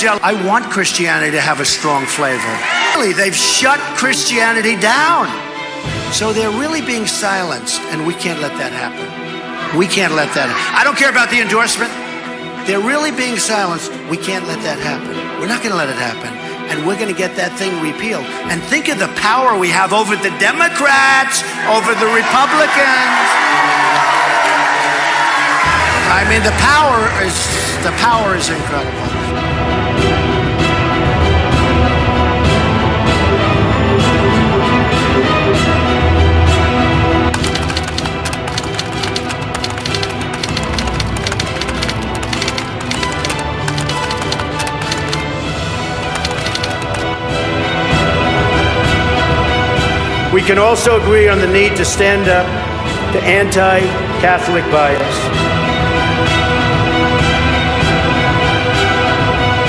I want Christianity to have a strong flavor. Really, they've shut Christianity down. So they're really being silenced, and we can't let that happen. We can't let that. I don't care about the endorsement. They're really being silenced. We can't let that happen. We're not going to let it happen. And we're going to get that thing repealed. And think of the power we have over the Democrats, over the Republicans. I mean, the power is the power is incredible. We can also agree on the need to stand up to anti Catholic bias.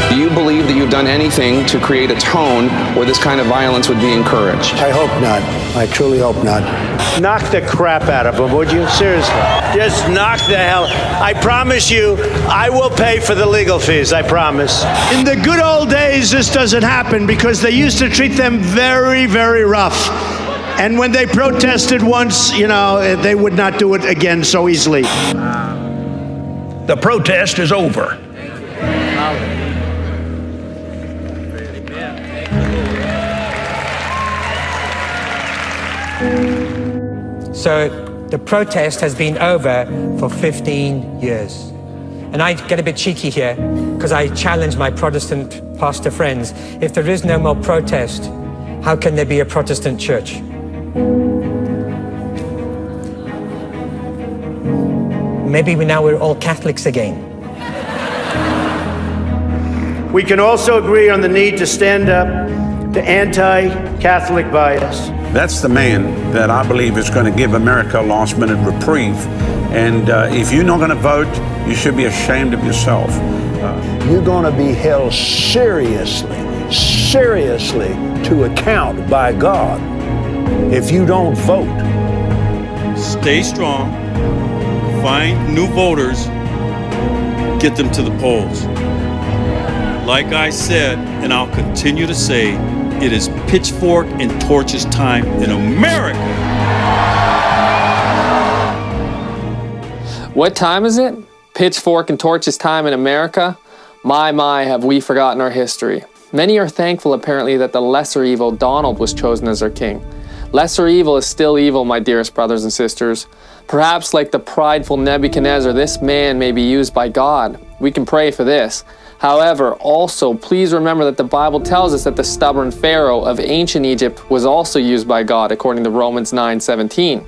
Do you believe that you've done anything to create a tone where this kind of violence would be encouraged? I hope not. I truly hope not. Knock the crap out of them, would you? Seriously. Just knock the hell. I promise you, I will pay for the legal fees. I promise. In the good old days, this doesn't happen because they used to treat them very, very rough. And when they protested once, you know, they would not do it again so easily. The protest is over. So the protest has been over for 15 years. And I get a bit cheeky here because I challenge my Protestant pastor friends. If there is no more protest, how can there be a Protestant church? Maybe we now we're all Catholics again. We can also agree on the need to stand up to anti Catholic bias. That's the man that I believe is going to give America a last minute reprieve. And uh, if you're not going to vote, you should be ashamed of yourself. Uh, You're going to be held seriously, seriously to account by God if you don't vote. Stay strong, find new voters, get them to the polls. Like I said, and I'll continue to say, it is pitchfork and torches time in America. What time is it? Pitchfork and torches time in America? My, my, have we forgotten our history. Many are thankful, apparently, that the lesser evil, Donald, was chosen as our king. Lesser evil is still evil, my dearest brothers and sisters. Perhaps, like the prideful Nebuchadnezzar, this man may be used by God. We can pray for this. However, also, please remember that the Bible tells us that the stubborn Pharaoh of ancient Egypt was also used by God, according to Romans 9:17.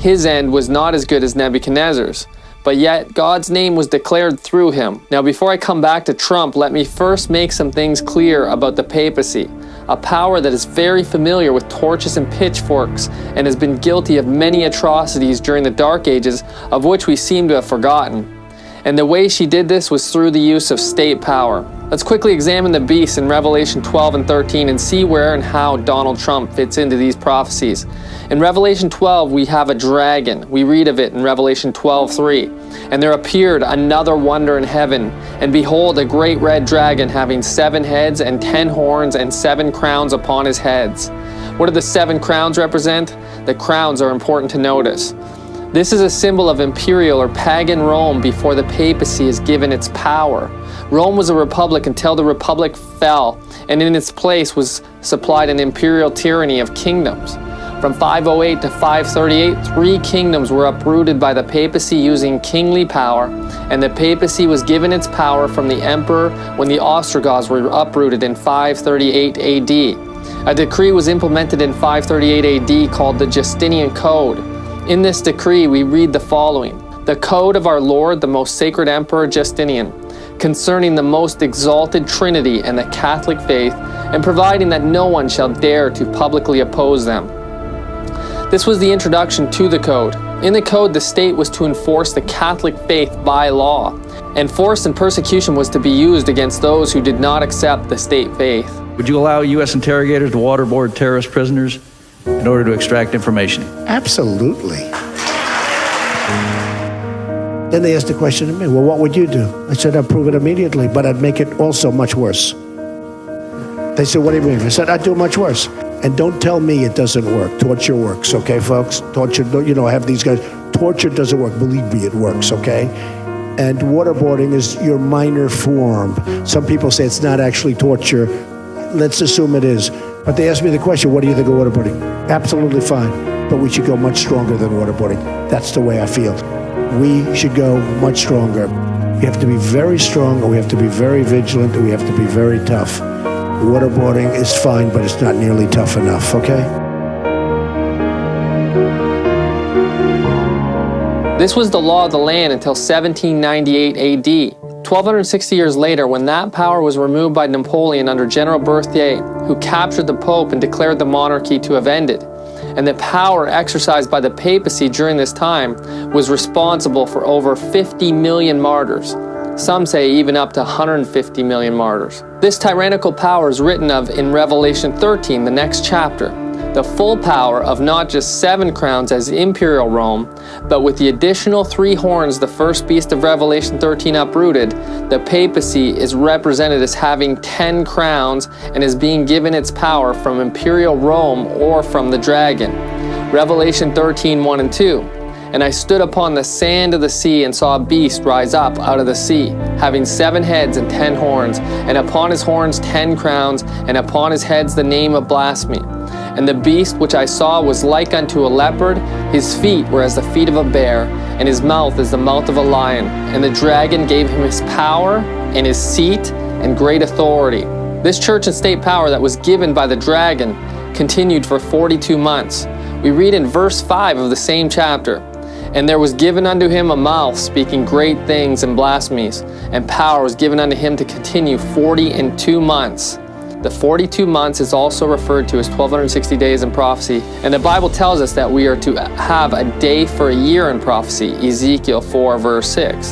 His end was not as good as Nebuchadnezzar's, but yet God's name was declared through him. Now, before I come back to Trump, let me first make some things clear about the papacy, a power that is very familiar with torches and pitchforks and has been guilty of many atrocities during the Dark Ages, of which we seem to have forgotten. And the way she did this was through the use of state power. Let's quickly examine the beast in Revelation 12 and 13 and see where and how Donald Trump fits into these prophecies. In Revelation 12, we have a dragon. We read of it in Revelation 12 3. And there appeared another wonder in heaven, and behold, a great red dragon having seven heads and ten horns and seven crowns upon his heads. What do the seven crowns represent? The crowns are important to notice. This is a symbol of imperial or pagan Rome before the papacy is given its power. Rome was a republic until the republic fell, and in its place was supplied an imperial tyranny of kingdoms. From 508 to 538, three kingdoms were uprooted by the papacy using kingly power, and the papacy was given its power from the emperor when the Ostrogoths were uprooted in 538 AD. A decree was implemented in 538 AD called the Justinian Code. In this decree, we read the following The code of our Lord, the most sacred Emperor Justinian, concerning the most exalted Trinity and the Catholic faith, and providing that no one shall dare to publicly oppose them. This was the introduction to the code. In the code, the state was to enforce the Catholic faith by law, and force and persecution was to be used against those who did not accept the state faith. Would you allow U.S. interrogators to waterboard terrorist prisoners in order to extract information? Absolutely. Then they asked the question to me, well, what would you do? I said, I'd prove it immediately, but I'd make it also much worse. They said, what do you mean? I said, I'd do much worse. And don't tell me it doesn't work. Torture works, okay, folks? Torture, you know, have these guys. Torture doesn't work. Believe me, it works, okay? And waterboarding is your minor form. Some people say it's not actually torture. Let's assume it is. But they asked me the question, what do you think of waterboarding? Absolutely fine. But we should go much stronger than waterboarding. That's the way I feel. We should go much stronger. We have to be very strong, we have to be very vigilant, we have to be very tough. Waterboarding is fine, but it's not nearly tough enough, okay? This was the law of the land until 1798 AD. 1260 years later, when that power was removed by Napoleon under General Berthier, who captured the Pope and declared the monarchy to have ended, and the power exercised by the papacy during this time was responsible for over 50 million martyrs. Some say even up to 150 million martyrs. This tyrannical power is written of in Revelation 13, the next chapter. The full power of not just seven crowns as imperial Rome, but with the additional three horns the first beast of Revelation 13 uprooted, the papacy is represented as having 10 crowns and is being given its power from imperial Rome or from the dragon. Revelation 13, 1 and 2. And I stood upon the sand of the sea and saw a beast rise up out of the sea, having seven heads and ten horns, and upon his horns ten crowns, and upon his heads the name of blasphemy. And the beast which I saw was like unto a leopard, his feet were as the feet of a bear, and his mouth as the mouth of a lion. And the dragon gave him his power, and his seat, and great authority. This church and state power that was given by the dragon continued for 42 months. We read in verse 5 of the same chapter, and there was given unto him a mouth speaking great things and blasphemies, and power was given unto him to continue forty and two months. The 42 months is also referred to as 1260 days in prophecy, and the Bible tells us that we are to have a day for a year in prophecy, Ezekiel 4 verse 6.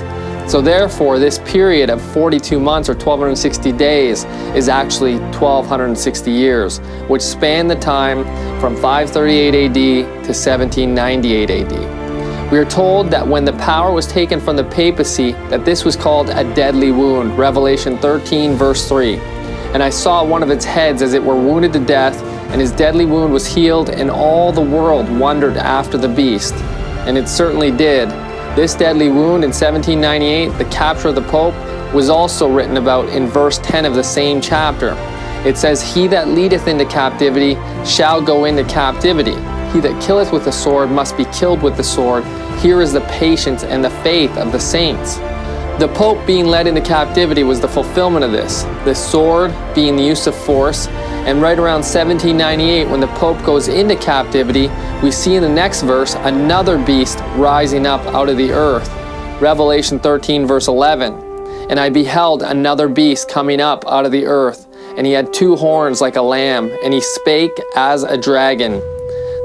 So therefore, this period of 42 months or 1260 days is actually 1260 years, which span the time from 538 AD to 1798 AD. We are told that when the power was taken from the papacy, that this was called a deadly wound, Revelation 13 verse 3. And I saw one of its heads as it were wounded to death, and his deadly wound was healed, and all the world wondered after the beast. And it certainly did. This deadly wound in 1798, the capture of the Pope, was also written about in verse 10 of the same chapter. It says, He that leadeth into captivity shall go into captivity. He that killeth with the sword must be killed with the sword. Here is the patience and the faith of the saints. The Pope being led into captivity was the fulfillment of this, the sword being the use of force, and right around 1798 when the Pope goes into captivity, we see in the next verse another beast rising up out of the earth. Revelation 13 verse 11. And I beheld another beast coming up out of the earth, and he had two horns like a lamb, and he spake as a dragon.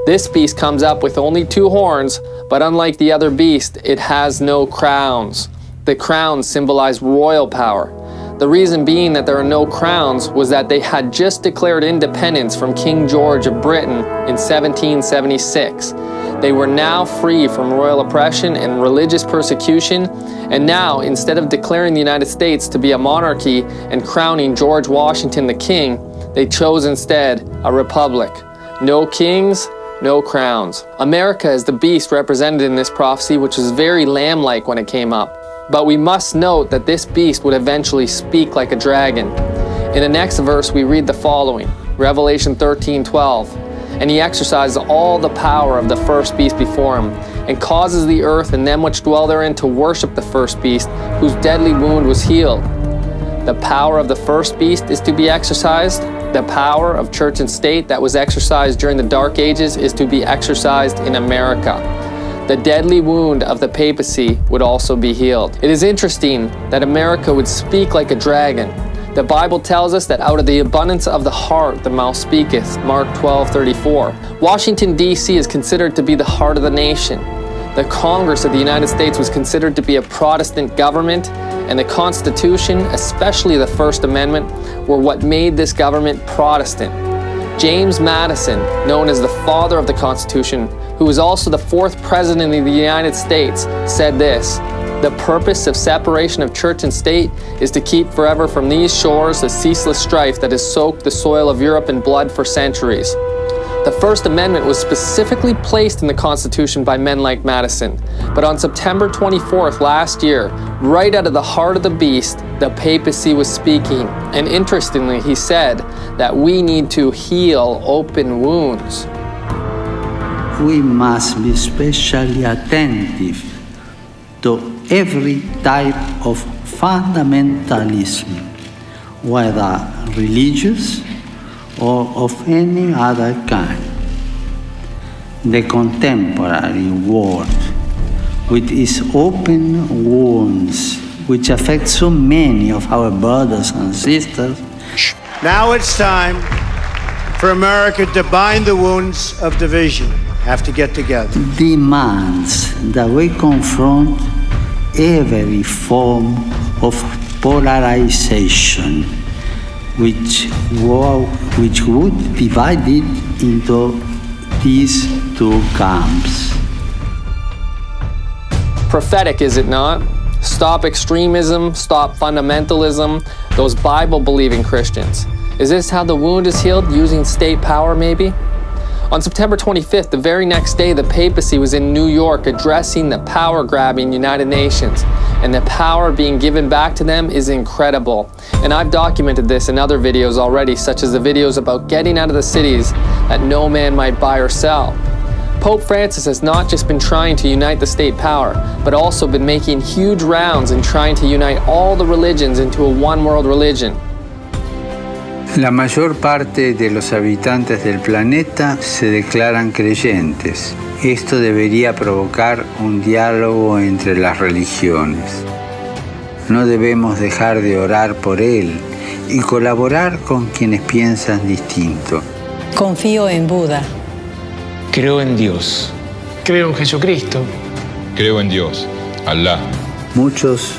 This beast comes up with only two horns, but unlike the other beast, it has no crowns. The crowns symbolized royal power. The reason being that there are no crowns was that they had just declared independence from King George of Britain in 1776. They were now free from royal oppression and religious persecution, and now, instead of declaring the United States to be a monarchy and crowning George Washington the king, they chose instead a republic. No kings, no crowns. America is the beast represented in this prophecy, which was very lamb-like when it came up. But we must note that this beast would eventually speak like a dragon. In the next verse, we read the following, Revelation 13, 12. And he exercises all the power of the first beast before him, and causes the earth and them which dwell therein to worship the first beast, whose deadly wound was healed. The power of the first beast is to be exercised, the power of church and state that was exercised during the Dark Ages is to be exercised in America. The deadly wound of the papacy would also be healed. It is interesting that America would speak like a dragon. The Bible tells us that out of the abundance of the heart the mouth speaketh, Mark 12, 34. Washington, D.C. is considered to be the heart of the nation. The Congress of the United States was considered to be a Protestant government and the Constitution, especially the First Amendment, were what made this government Protestant. James Madison, known as the father of the Constitution, who was also the fourth president of the United States, said this, The purpose of separation of church and state is to keep forever from these shores the ceaseless strife that has soaked the soil of Europe in blood for centuries. The First Amendment was specifically placed in the Constitution by men like Madison. But on September 24th last year, right out of the heart of the beast, the papacy was speaking. And interestingly, he said that we need to heal open wounds. We must be especially attentive to every type of fundamentalism, whether religious or of any other kind. The contemporary world, with its open wounds, which affect so many of our brothers and sisters. Now it's time for America to bind the wounds of division. Have to get together. Demands that we confront every form of polarization which, which would divide it into these two camps. Prophetic, is it not? Stop extremism, stop fundamentalism, those Bible believing Christians. Is this how the wound is healed, using state power maybe? On September 25th, the very next day, the papacy was in New York addressing the power grabbing United Nations. And the power being given back to them is incredible. And I've documented this in other videos already, such as the videos about getting out of the cities that no man might buy or sell. Pope Francis has not just been trying to unite the state power, but also been making huge rounds and trying to unite all the religions into a one world religion. La mayor parte de los habitantes del planeta se declaran creyentes. Esto debería provocar un diálogo entre las religiones. No debemos dejar de orar por él y colaborar con quienes piensan distinto. Confío en Buda. Creo en Dios. Creo en Jesucristo. Creo en Dios, Alá. Muchos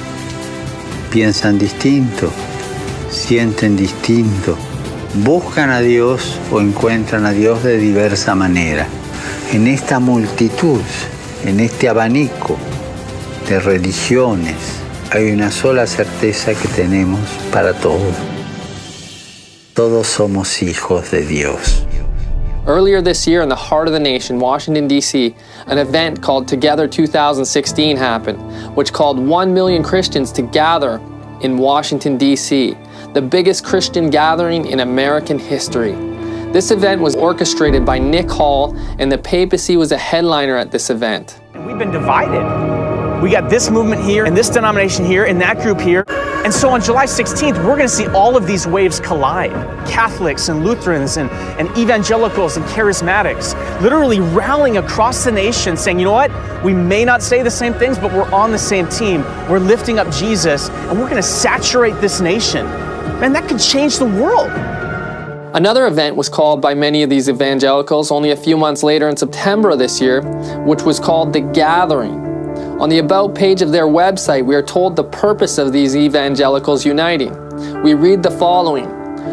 piensan distinto sienten distinto, buscan a Dios o encuentran a Dios de diversa manera. En esta multitud, en este abanico de religiones, hay una sola certeza que tenemos para todos. Todos somos hijos de Dios. Earlier this year, in the heart of the nation, Washington, D.C., an event called Together 2016 happened, which called 1 million Christians to gather in Washington, D.C., the biggest Christian gathering in American history. This event was orchestrated by Nick Hall, and the papacy was a headliner at this event. And we've been divided. We got this movement here, and this denomination here, and that group here. And so on July 16th, we're going to see all of these waves collide. Catholics and Lutherans and, and evangelicals and charismatics literally rallying across the nation saying, you know what? We may not say the same things, but we're on the same team. We're lifting up Jesus, and we're going to saturate this nation. Man, that could change the world. Another event was called by many of these evangelicals only a few months later in September of this year, which was called The Gathering. On the About page of their website, we are told the purpose of these evangelicals uniting. We read the following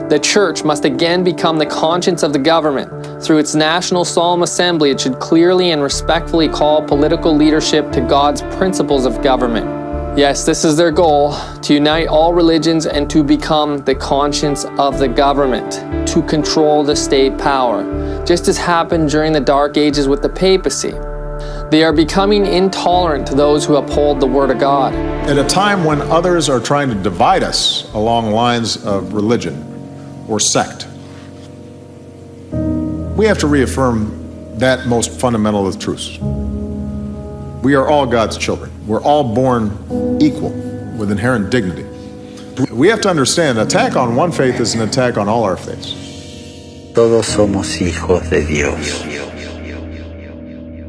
The church must again become the conscience of the government. Through its National Solemn Assembly, it should clearly and respectfully call political leadership to God's principles of government. Yes, this is their goal to unite all religions and to become the conscience of the government, to control the state power, just as happened during the Dark Ages with the papacy. They are becoming intolerant to those who uphold the Word of God. At a time when others are trying to divide us along lines of religion or sect, we have to reaffirm that most fundamental of truths. We are all God's children. We're all born equal with inherent dignity. We have to understand attack on one faith is an attack on all our faiths. Todos somos hijos de Dios.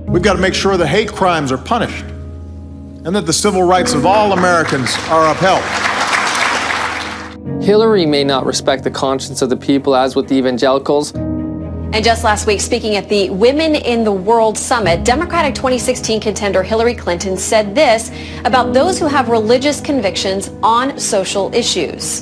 We've got to make sure that hate crimes are punished and that the civil rights of all Americans are upheld. Hillary may not respect the conscience of the people as with the evangelicals, and just last week, speaking at the Women in the World Summit, Democratic 2016 contender Hillary Clinton said this about those who have religious convictions on social issues.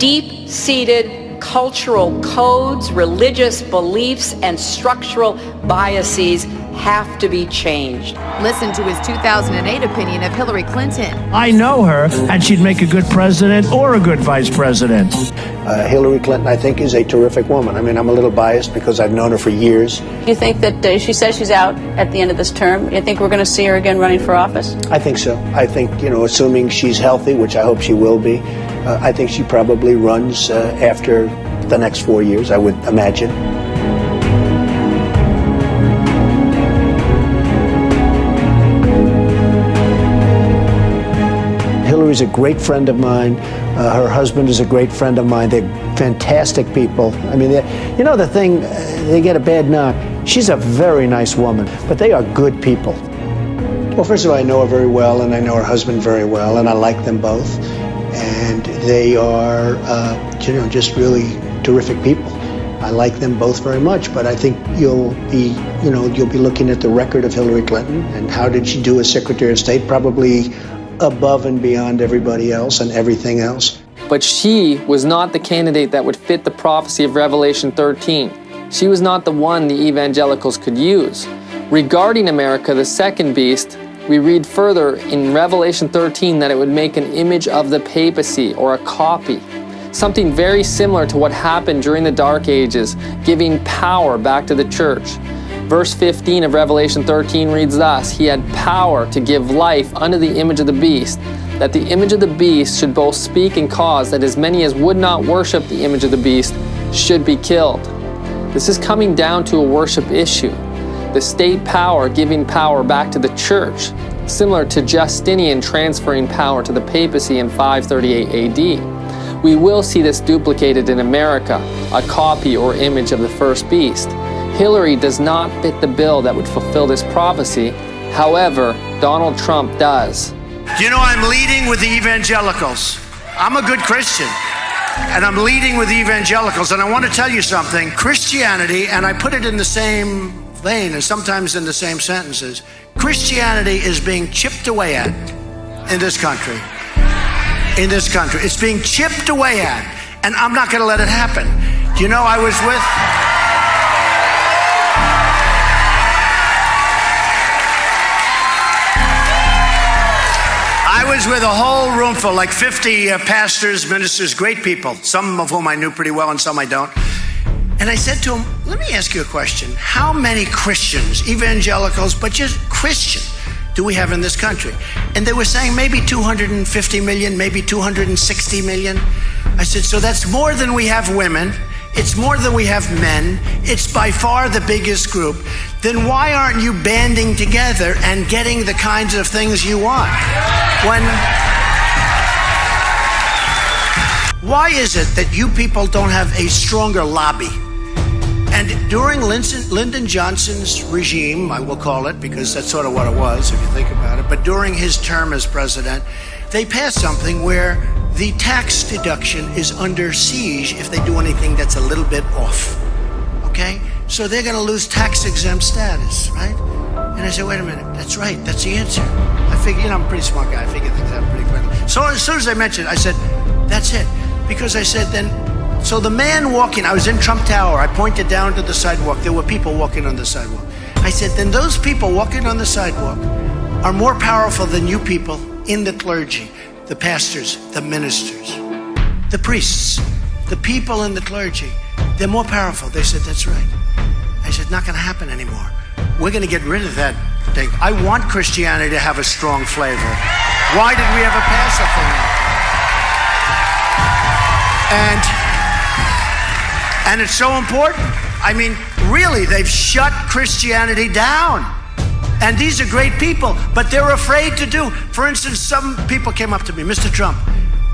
Deep seated cultural codes, religious beliefs, and structural biases have to be changed. Listen to his 2008 opinion of Hillary Clinton. I know her, and she'd make a good president or a good vice president. Uh, Hillary Clinton, I think, is a terrific woman. I mean, I'm a little biased because I've known her for years. You think that uh, she says she's out at the end of this term? You think we're going to see her again running for office? I think so. I think, you know, assuming she's healthy, which I hope she will be, uh, I think she probably runs uh, after the next four years, I would imagine. Hillary's a great friend of mine. Uh, her husband is a great friend of mine. They're fantastic people. I mean, you know, the thing, uh, they get a bad knock. She's a very nice woman, but they are good people. Well, first of all, I know her very well, and I know her husband very well, and I like them both. And they are, uh, you know, just really terrific people. I like them both very much, but I think you'll be, you know, you'll be looking at the record of Hillary Clinton and how did she do as Secretary of State? Probably above and beyond everybody else and everything else. But she was not the candidate that would fit the prophecy of Revelation 13. She was not the one the evangelicals could use. Regarding America, the second beast, we read further in Revelation 13 that it would make an image of the papacy or a copy. Something very similar to what happened during the Dark Ages, giving power back to the church. Verse 15 of Revelation 13 reads thus, He had power to give life unto the image of the beast, that the image of the beast should both speak and cause that as many as would not worship the image of the beast should be killed. This is coming down to a worship issue. The state power giving power back to the church, similar to Justinian transferring power to the papacy in 538 AD. We will see this duplicated in America, a copy or image of the first beast. Hillary does not fit the bill that would fulfill this prophecy. However, Donald Trump does. Do you know I'm leading with the evangelicals? I'm a good Christian. And I'm leading with the evangelicals. And I want to tell you something Christianity, and I put it in the same vein and sometimes in the same sentences Christianity is being chipped away at in this country. In this country. It's being chipped away at. And I'm not going to let it happen. Do you know I was with. Was with a whole room full, like 50 uh, pastors, ministers, great people, some of whom I knew pretty well and some I don't. And I said to them, let me ask you a question. How many Christians, evangelicals, but just Christian, do we have in this country? And they were saying maybe 250 million, maybe 260 million. I said, so that's more than we have women. It's more than we have men. It's by far the biggest group. Then why aren't you banding together and getting the kinds of things you want? When. Why is it that you people don't have a stronger lobby? And during Lyndon Johnson's regime, I will call it, because that's sort of what it was, if you think about it, but during his term as president, they passed something where the tax deduction is under siege if they do anything that's a little bit off. Okay? So they're going to lose tax exempt status, right? And I said, wait a minute, that's right, that's the answer. I figured, you know, I'm a pretty smart guy, I figured things out pretty quickly. So as soon as I mentioned I said, that's it. Because I said, then, so the man walking, I was in Trump Tower, I pointed down to the sidewalk, there were people walking on the sidewalk. I said, then those people walking on the sidewalk are more powerful than you people in the clergy the pastors, the ministers, the priests, the people and the clergy. They're more powerful. They said, That's right. I said, Not going to happen anymore. We're going to get rid of that thing. I want Christianity to have a strong flavor. Why did we ever pass a thing like that? And, and it's so important. I mean, really, they've shut Christianity down. And these are great people, but they're afraid to do. For instance, some people came up to me, Mr. Trump,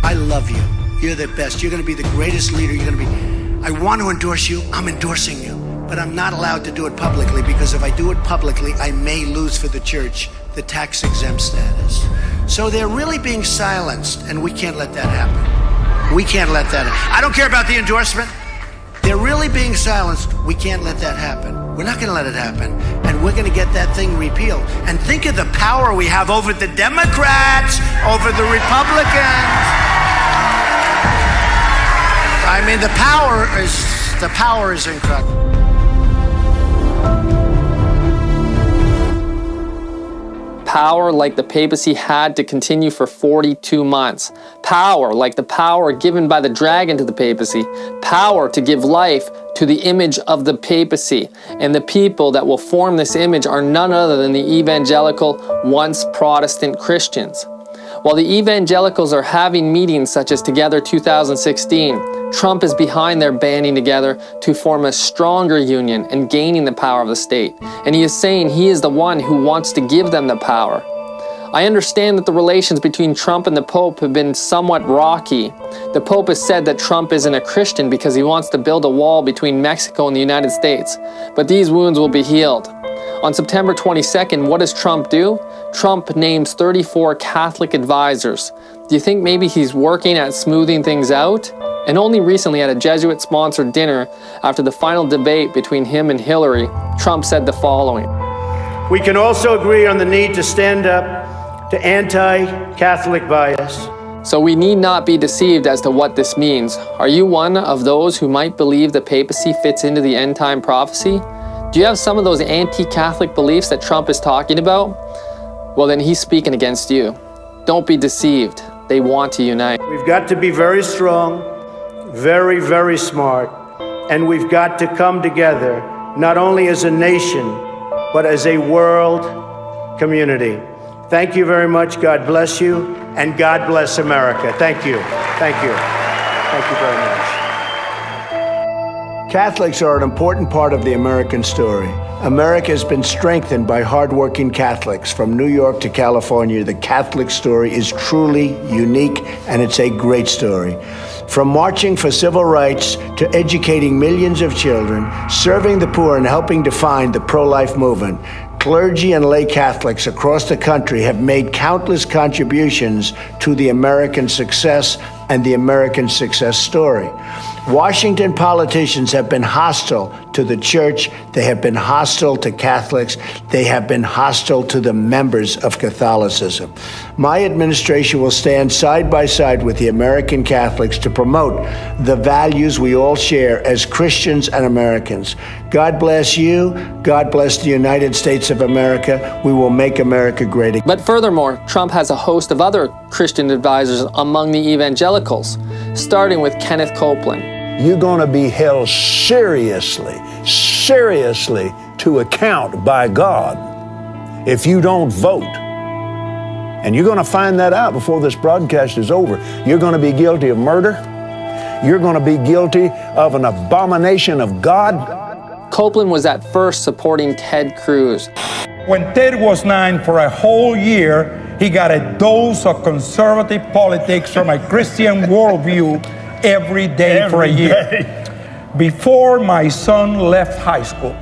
I love you. You're the best. You're going to be the greatest leader. You're going to be. I want to endorse you. I'm endorsing you. But I'm not allowed to do it publicly because if I do it publicly, I may lose for the church the tax exempt status. So they're really being silenced, and we can't let that happen. We can't let that happen. I don't care about the endorsement. They're really being silenced. We can't let that happen. We're not going to let it happen. And we're going to get that thing repealed. And think of the power we have over the Democrats, over the Republicans. I mean, the power is the power is incredible. Power like the papacy had to continue for 42 months. Power like the power given by the dragon to the papacy. Power to give life to the image of the papacy. And the people that will form this image are none other than the evangelical, once Protestant Christians. While the evangelicals are having meetings such as Together 2016, Trump is behind their banding together to form a stronger union and gaining the power of the state. And he is saying he is the one who wants to give them the power. I understand that the relations between Trump and the Pope have been somewhat rocky. The Pope has said that Trump isn't a Christian because he wants to build a wall between Mexico and the United States. But these wounds will be healed. On September 22nd, what does Trump do? Trump names 34 Catholic advisors. Do you think maybe he's working at smoothing things out? And only recently at a Jesuit-sponsored dinner, after the final debate between him and Hillary, Trump said the following. We can also agree on the need to stand up to anti-Catholic bias. So we need not be deceived as to what this means. Are you one of those who might believe the papacy fits into the end-time prophecy? Do you have some of those anti-Catholic beliefs that Trump is talking about? Well, then he's speaking against you. Don't be deceived. They want to unite. We've got to be very strong, very, very smart, and we've got to come together, not only as a nation, but as a world community. Thank you very much. God bless you, and God bless America. Thank you. Thank you. Thank you very much. Catholics are an important part of the American story. America has been strengthened by hardworking Catholics from New York to California. The Catholic story is truly unique, and it's a great story. From marching for civil rights to educating millions of children, serving the poor, and helping define the pro life movement, clergy and lay Catholics across the country have made countless contributions to the American success and the American success story. Washington politicians have been hostile to the church. They have been hostile to Catholics. They have been hostile to the members of Catholicism. My administration will stand side by side with the American Catholics to promote the values we all share as Christians and Americans. God bless you. God bless the United States of America. We will make America great again. But furthermore, Trump has a host of other Christian advisors among the evangelicals, starting with Kenneth Copeland. You're going to be held seriously, seriously to account by God if you don't vote. And you're going to find that out before this broadcast is over. You're going to be guilty of murder. You're going to be guilty of an abomination of God. Copeland was at first supporting Ted Cruz. When Ted was nine for a whole year, he got a dose of conservative politics from a Christian worldview every day Every for a year. day. Before my son left high school,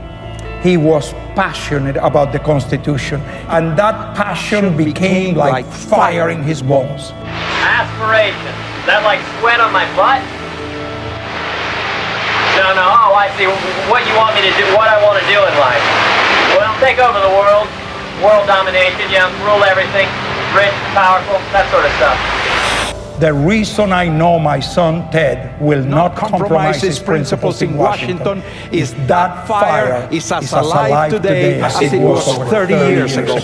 he was passionate about the Constitution, and that passion became like fire in his bones. Aspiration. Is that like sweat on my butt? No, no. Oh, I see. What you want me to do, what I want to do in life. Well, take over the world. World domination, yeah, rule everything. Rich, powerful, that sort of stuff. The reason I know my son Ted will not, compromise his principles in Washington is that fire is as alive today as it was 30 years ago.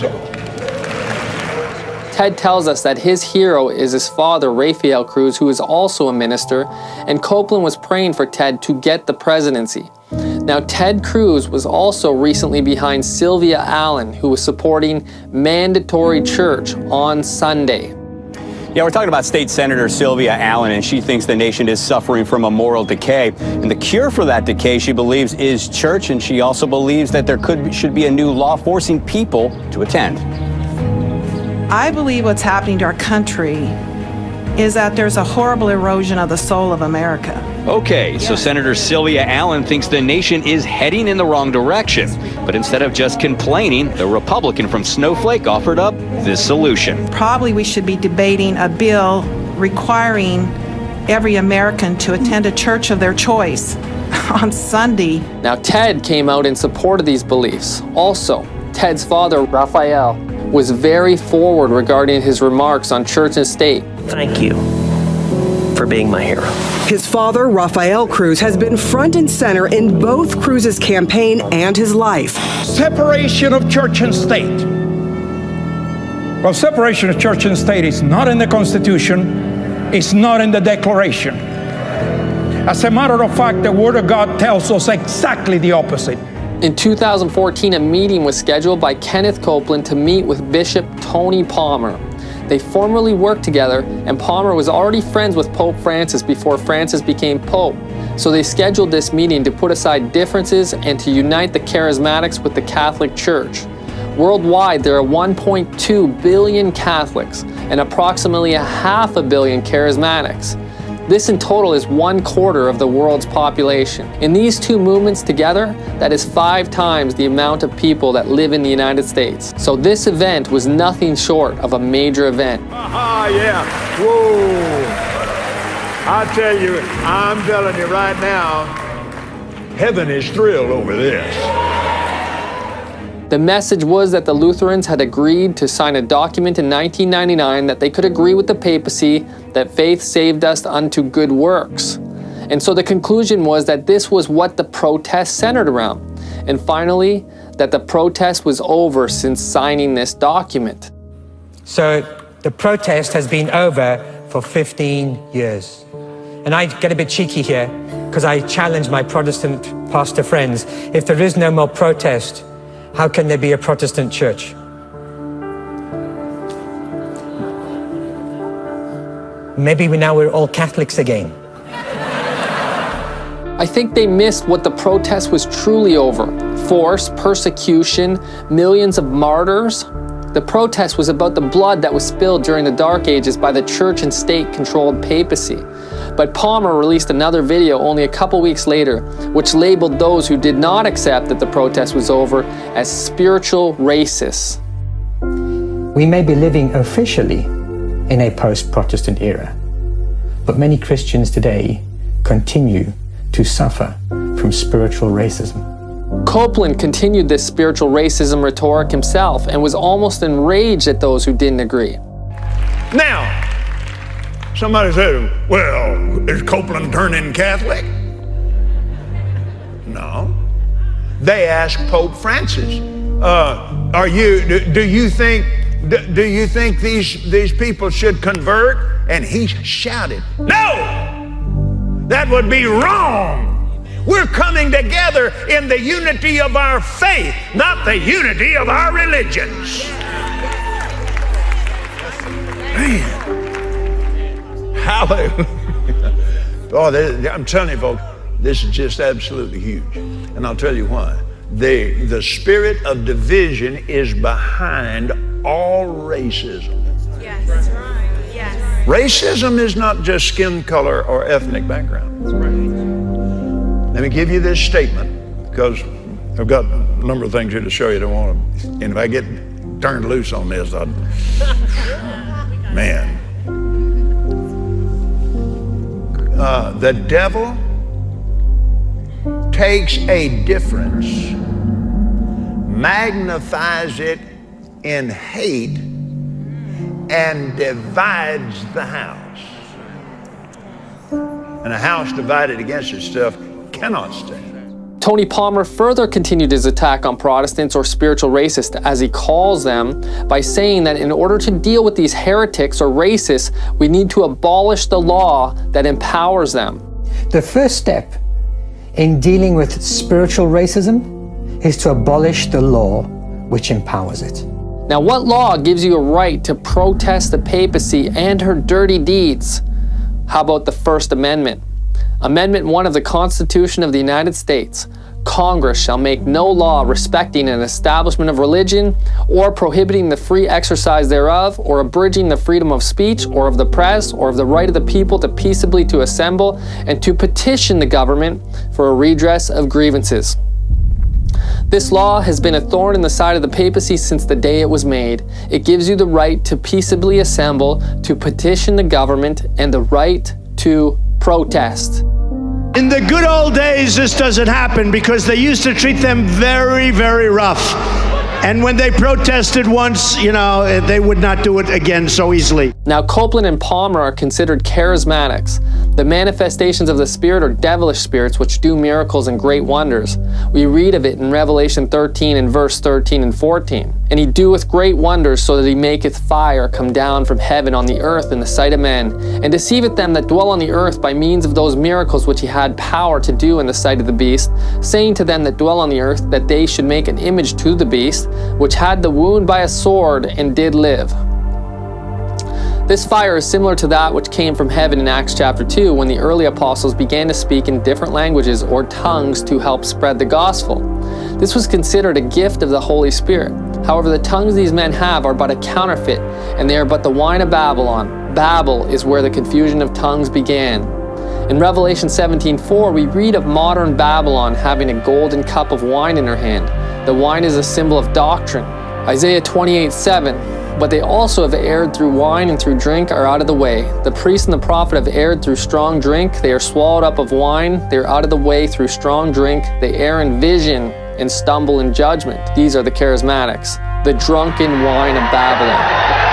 Ted tells us that his hero is his father, Rafael Cruz, who is also a minister, and Copeland was praying for Ted to get the presidency. Now, Ted Cruz was also recently behind Sylvia Allen, who was supporting mandatory church on Sunday. Yeah, we're talking about State Senator Sylvia Allen, and she thinks the nation is suffering from a moral decay. And the cure for that decay, she believes, is church, and she also believes that there could should be a new law forcing people to attend. I believe what's happening to our country is that there's a horrible erosion of the soul of America. Okay, so Senator Sylvia Allen thinks the nation is heading in the wrong direction. But instead of just complaining, the Republican from Snowflake offered up this solution. Probably we should be debating a bill requiring every American to attend a church of their choice on Sunday. Now, Ted came out in support of these beliefs. Also, Ted's father, Rafael, was very forward regarding his remarks on church and state. Thank you for being my hero. His father, Rafael Cruz, has been front and center in both Cruz's campaign and his life. Separation of church and state. Well, separation of church and state is not in the Constitution, it's not in the Declaration. As a matter of fact, the Word of God tells us exactly the opposite. In 2014, a meeting was scheduled by Kenneth Copeland to meet with Bishop Tony Palmer. They formerly worked together, and Palmer was already friends with Pope Francis before Francis became Pope. So they scheduled this meeting to put aside differences and to unite the charismatics with the Catholic Church. Worldwide, there are 1.2 billion Catholics and approximately a half a billion charismatics. This in total is one quarter of the world's population. In these two movements together, that is five times the amount of people that live in the United States. So this event was nothing short of a major event. Ah, yeah. Whoa. I tell you, I'm telling you right now, heaven is thrilled over this. The message was that the Lutherans had agreed to sign a document in 1999 that they could agree with the papacy that faith saved us unto good works. And so the conclusion was that this was what the protest centered around. And finally, that the protest was over since signing this document. So the protest has been over for 15 years. And I get a bit cheeky here because I challenge my Protestant pastor friends. If there is no more protest, how can there be a Protestant church? Maybe we now we're all Catholics again. I think they missed what the protest was truly over. Force, persecution, millions of martyrs. The protest was about the blood that was spilled during the Dark Ages by the church and state controlled papacy. But Palmer released another video only a couple weeks later, which labeled those who did not accept that the protest was over as spiritual racists. We may be living officially in a post Protestant era, but many Christians today continue to suffer from spiritual racism. Copeland continued this spiritual racism rhetoric himself and was almost enraged at those who didn't agree. Now, somebody said, well, is Copeland turning Catholic? No. They asked Pope Francis, uh, are you, do, do you think do, do you think these, these people should convert? And he shouted, No! That would be wrong. We're coming together in the unity of our faith, not the unity of our religions. Man. Hallelujah. Oh, I'm telling you, folks, this is just absolutely huge. And I'll tell you why. The, the spirit of division is behind all racism. Yes, that's right. Yes. Racism is not just skin color or ethnic background. Let me give you this statement because I've got a number of things here to show you. Don't want to, and if I get turned loose on this, I'd, man. Uh, the devil takes a difference, magnifies it in hate, and divides the house. And a house divided against itself cannot stand. Tony Palmer further continued his attack on Protestants or spiritual racists, as he calls them, by saying that in order to deal with these heretics or racists, we need to abolish the law that empowers them. The first step in dealing with spiritual racism is to abolish the law which empowers it. Now, what law gives you a right to protest the papacy and her dirty deeds? How about the First Amendment? Amendment 1 of the Constitution of the United States. Congress shall make no law respecting an establishment of religion, or prohibiting the free exercise thereof, or abridging the freedom of speech, or of the press, or of the right of the people to peaceably to assemble, and to petition the government for a redress of grievances. This law has been a thorn in the side of the papacy since the day it was made. It gives you the right to peaceably assemble, to petition the government, and the right to protest. In the good old days, this doesn't happen because they used to treat them very, very rough. And when they protested once, you know, eh, they would not do it again so easily. Now, Copeland and Palmer are considered charismatics. The manifestations of the Spirit are devilish spirits which do miracles and great wonders. We read of it in Revelation 13 and verse 13 and 14. And he doeth great wonders so that he maketh fire come down from heaven on the earth in the sight of men, and deceiveth them that dwell on the earth by means of those miracles which he had power to do in the sight of the beast, saying to them that dwell on the earth that they should make an image to the beast, which had the wound by a sword and did live. This fire is similar to that which came from heaven in Acts chapter 2 when the early apostles began to speak in different languages or tongues to help spread the gospel. This was considered a gift of the Holy Spirit. However, the tongues these men have are but a counterfeit, and they are but the wine of Babylon. Babel is where the confusion of tongues began. In Revelation 17:4, we read of modern Babylon having a golden cup of wine in her hand. The wine is a symbol of doctrine. Isaiah 28:7 but they also have erred through wine and through drink are out of the way. The priest and the prophet have erred through strong drink. They are swallowed up of wine. They are out of the way through strong drink. They err in vision and stumble in judgment. These are the charismatics, the drunken wine of Babylon.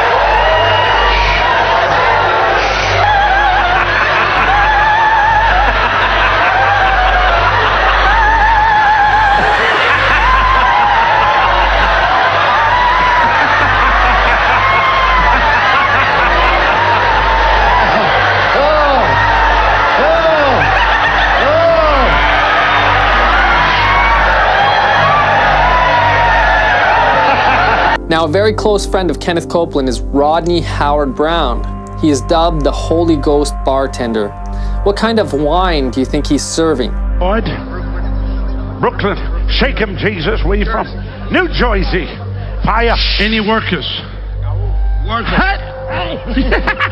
Now, a very close friend of Kenneth Copeland is Rodney Howard Browne. He is dubbed the Holy Ghost bartender. What kind of wine do you think he's serving? Lloyd, Brooklyn, shake him, Jesus. Where you from? New Jersey. Fire. Any workers? Workers.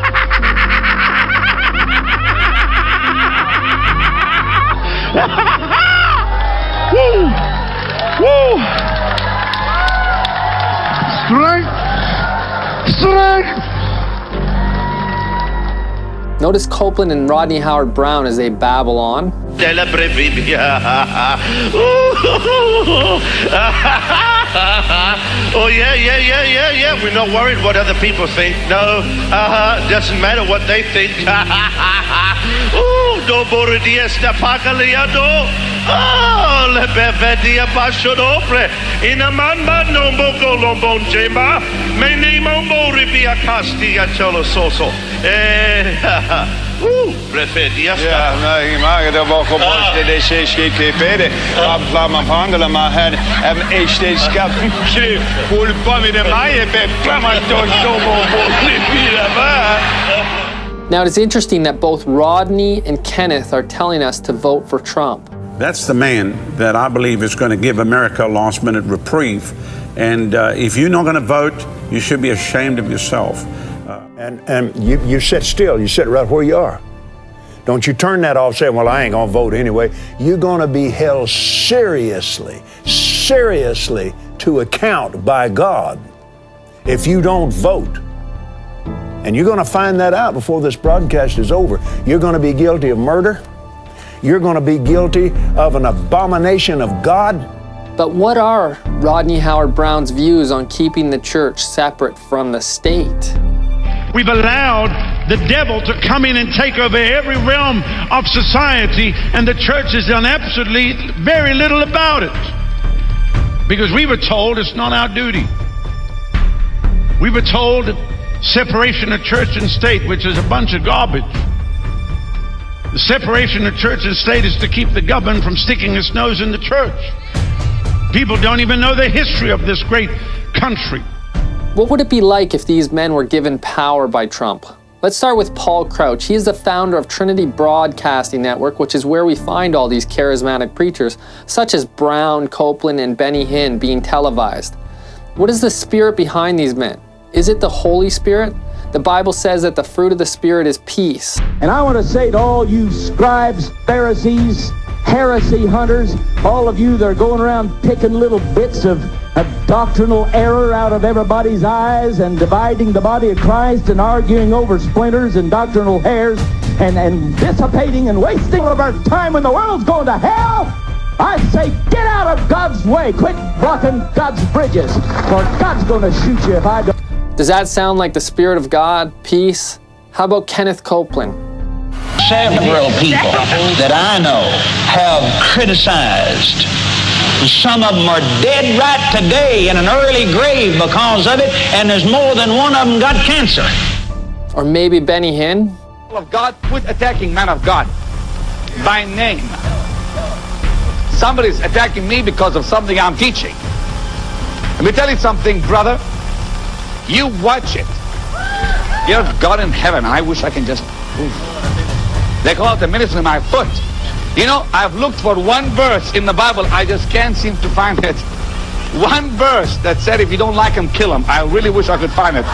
Notice Copeland and Rodney Howard Browne as they babble on. oh yeah, yeah, yeah, yeah, yeah. We're not worried what other people think. No, uh-huh. Doesn't matter what they think. Ooh, do boridia sta pagaliado. Oh, le bevedia bashodopre. In a man no boko lombon jemba. Me nemo bori via castia cholo soso. Eh, Ooh, preferia sta. Ja, nee, maar dat gewoon Ah. de DC KPD. Abla man hangela man här. Em HD ska skru. Håll på med det maje be framåt Now, it's interesting that both Rodney and Kenneth are telling us to vote for Trump. That's the man that I believe is going to give America a last minute reprieve. And uh, if you're not going to vote, you should be ashamed of yourself. And, and you, you sit still. You sit right where you are. Don't you turn that off saying, well, I ain't to vote anyway. You're to be held seriously, seriously to account by God if you don't vote. And you're to find that out before this broadcast is over. You're to be guilty of murder. You're to be guilty of an abomination of God. But what are Rodney Howard Browne's views on keeping the church separate from the state? We've allowed the devil to come in and take over every realm of society, and the church has done absolutely very little about it. Because we were told it's not our duty. We were told separation of church and state, which is a bunch of garbage. The separation of church and state is to keep the government from sticking its nose in the church. People don't even know the history of this great country. What would it be like if these men were given power by Trump? Let's start with Paul Crouch. He is the founder of Trinity Broadcasting Network, which is where we find all these charismatic preachers, such as Browne, Copeland, and Benny Hinn, being televised. What is the spirit behind these men? Is it the Holy Spirit? The Bible says that the fruit of the Spirit is peace. And I want to say to all you scribes, Pharisees, heresy hunters, all of you that are going around picking little bits of, of doctrinal error out of everybody's eyes and dividing the body of Christ and arguing over splinters and doctrinal hairs and, and dissipating and wasting all of our time when the world's going to hell. I say, get out of God's way. Quit blocking God's bridges. For God's going to shoot you if I don't. Does that sound like the Spirit of God, peace? How about Kenneth Copeland? Several people that I know have criticized. Some of them are dead right today in an early grave because of it, and there's more than one of them got cancer. Or maybe Benny Hinn? of God, quit attacking man of God by name. Somebody's attacking me because of something I'm teaching. Let me tell you something, brother. You watch it. Dear God in heaven, I wish I can just. Oof. They call it the ministry of my foot. You know, I've looked for one verse in the Bible. I just can't seem to find it. One verse that said, if you don't like him, kill him. I really wish I could find it.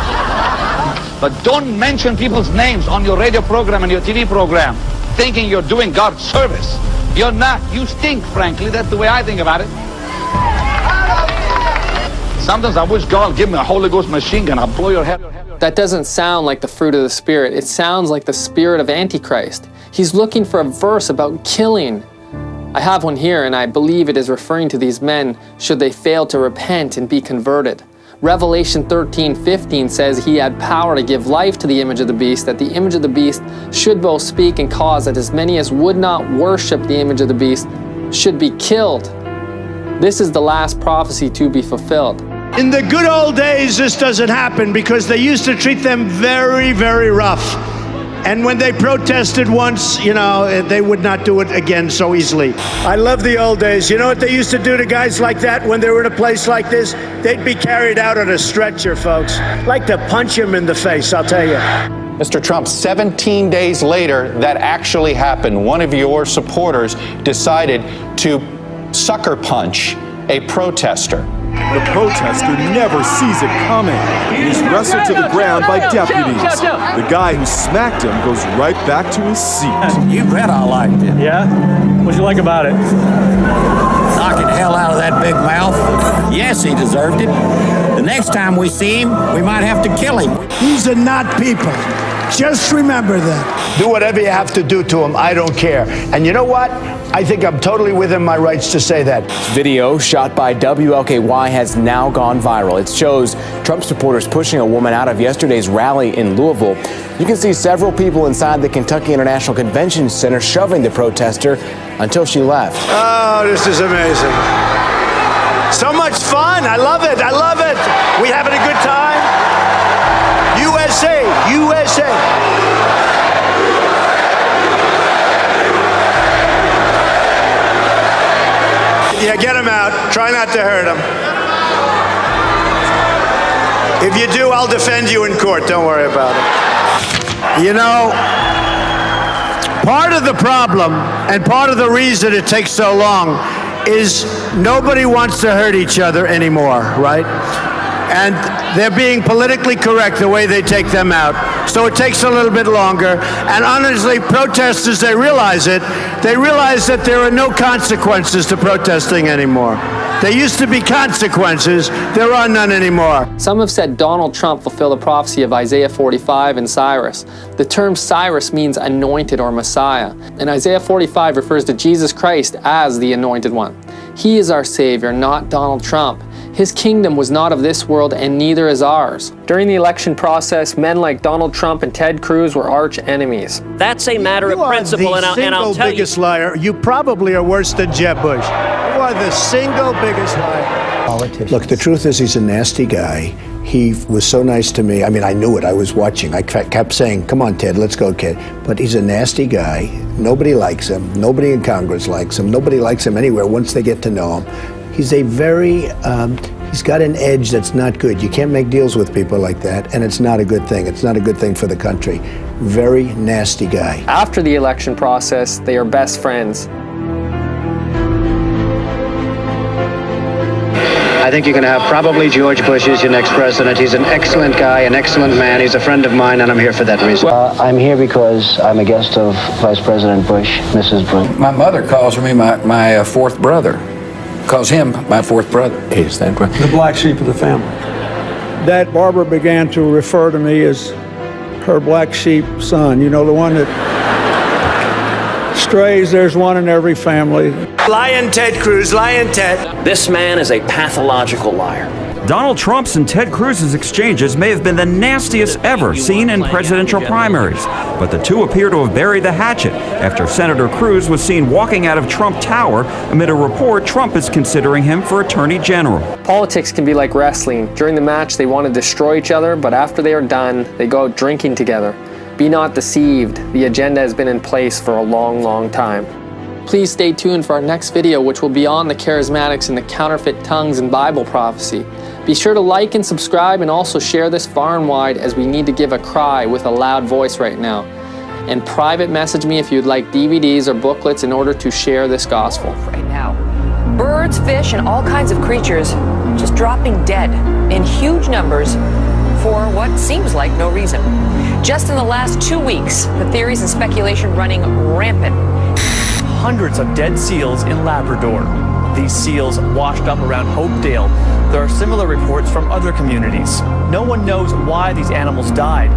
But don't mention people's names on your radio program and your TV program thinking you're doing God's service. You're not. You stink, frankly. That's the way I think about it. Sometimes I wish God give me a Holy Ghost machine gun. I'll blow your head. That doesn't sound like the fruit of the Spirit. It sounds like the spirit of Antichrist. He's looking for a verse about killing. I have one here, and I believe it is referring to these men should they fail to repent and be converted. Revelation 13, 15 says he had power to give life to the image of the beast, that the image of the beast should both speak and cause that as many as would not worship the image of the beast should be killed. This is the last prophecy to be fulfilled. In the good old days, this doesn't happen because they used to treat them very, very rough. And when they protested once, you know, eh, they would not do it again so easily. I love the old days. You know what they used to do to guys like that when they were in a place like this? They'd be carried out on a stretcher, folks. Like to punch him in the face, I'll tell you. Mr. Trump, 17 days later, that actually happened. One of your supporters decided to sucker punch a protester. The protester never sees it coming. He's wrestled to the ground by deputies. The guy who smacked him goes right back to his seat. You bet I liked it. Yeah? What'd you like about it? Knocking hell out of that big mouth. Yes, he deserved it. The next time we see him, we might have to kill him. These are not people. Just remember that. Do whatever you have to do to him. I don't care. And you know what? I think I'm totally within my rights to say that. Video shot by WLKY has now gone viral. It shows Trump supporters pushing a woman out of yesterday's rally in Louisville. You can see several people inside the Kentucky International Convention Center shoving the protester until she left. Oh, this is amazing. So much fun. I love it. I love it. We having a good time? USA, USA. Yeah, get him out. Try not to hurt him. If you do, I'll defend you in court. Don't worry about it. You know, part of the problem and part of the reason it takes so long is nobody wants to hurt each other anymore, right? And they're being politically correct the way they take them out. So it takes a little bit longer. And honestly, protesters, they realize it. They realize that there are no consequences to protesting anymore. There used to be consequences. There are none anymore. Some have said Donald Trump fulfilled the prophecy of Isaiah 45 and Cyrus. The term Cyrus means anointed or Messiah, and Isaiah 45 refers to Jesus Christ as the anointed one. He is our Savior, not Donald Trump. His kingdom was not of this world, and neither is ours. During the election process, men like Donald Trump and Ted Cruz were arch enemies. That's a matter You of principle, the and I'll, and single I'll tell you. biggest liar. You probably are worse than Jeb Bush. You are the single biggest liar. Look, the truth is, he's a nasty guy. He was so nice to me. I mean, I knew it. I was watching. I kept saying, "Come on, Ted, let's go, kid." But he's a nasty guy. Nobody likes him. Nobody in Congress likes him. Nobody likes him anywhere once they get to know him. He's a very, um, he's got an edge that's not good. You can't make deals with people like that, and it's not a good thing. It's not a good thing for the country. Very nasty guy. After the election process, they are best friends. I think you're going to have probably George Bush as your next president. He's an excellent guy, an excellent man. He's a friend of mine, and I'm here for that reason. Uh, I'm here because I'm a guest of Vice President Bush, Mrs. Bush. My mother calls me my, my uh, fourth brother. Calls him my fourth brother. Is that right? The black sheep of the family. that Barbara began to refer to me as her black sheep son, you know, the one that strays, there's one in every family. Lion Ted Cruz, Lion Ted. This man is a pathological liar. Donald Trump's and Ted Cruz's exchanges may have been the nastiest ever seen in presidential primaries, but the two appear to have buried the hatchet after Senator Cruz was seen walking out of Trump Tower amid a report Trump is considering him for Attorney General. Politics can be like wrestling. During the match, they want to destroy each other, but after they are done, they go out drinking together. Be not deceived. The agenda has been in place for a long, long time. Please stay tuned for our next video, which will be on the charismatics and the counterfeit tongues and Bible prophecy. Be sure to like and subscribe and also share this far and wide as we need to give a cry with a loud voice right now. And private message me if you'd like DVDs or booklets in order to share this gospel. Right now, birds, fish, and all kinds of creatures just dropping dead in huge numbers for what seems like no reason. Just in the last two weeks, the theories and speculation running rampant. Hundreds of dead seals in Labrador. These seals washed up around Hopedale. There are similar reports from other communities. No one knows why these animals died.